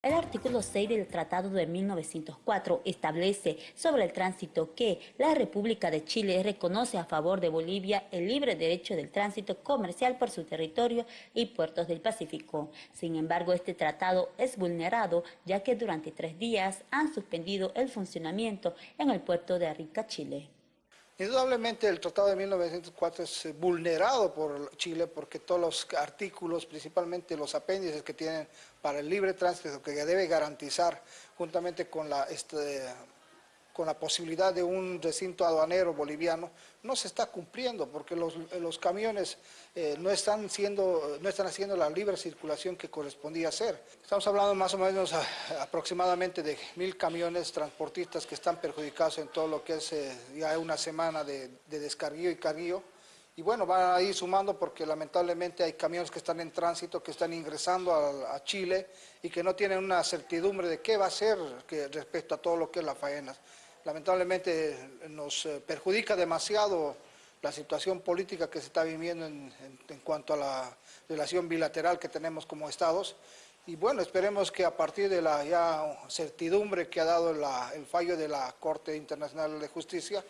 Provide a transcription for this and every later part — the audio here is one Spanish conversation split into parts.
El artículo 6 del Tratado de 1904 establece sobre el tránsito que la República de Chile reconoce a favor de Bolivia el libre derecho del tránsito comercial por su territorio y puertos del Pacífico. Sin embargo, este tratado es vulnerado ya que durante tres días han suspendido el funcionamiento en el puerto de Arica, Chile. Indudablemente el Tratado de 1904 es eh, vulnerado por Chile porque todos los artículos, principalmente los apéndices que tienen para el libre tránsito que debe garantizar juntamente con la este, con la posibilidad de un recinto aduanero boliviano, no se está cumpliendo porque los, camiones eh, no, están siendo, no están haciendo la libre circulación que correspondía hacer. Estamos hablando más o menos aproximadamente de mil camiones transportistas que están perjudicados en todo lo que es eh, ya una semana de, de descarguío y carguío. Y bueno, van a ir sumando porque lamentablemente hay camiones que están en tránsito, que están ingresando a, Chile y que no tienen una certidumbre de qué va a ser respecto a todo lo que es la faena lamentablemente nos eh, perjudica demasiado la situación política que se está viviendo en, cuanto a la relación bilateral que tenemos como estados. Y bueno, esperemos que a partir de la ya certidumbre que ha dado el fallo de la Corte Internacional de Justicia,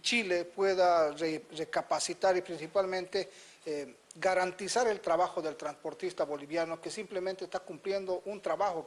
Chile pueda recapacitar y principalmente eh, garantizar el trabajo del transportista boliviano que simplemente está cumpliendo un trabajo.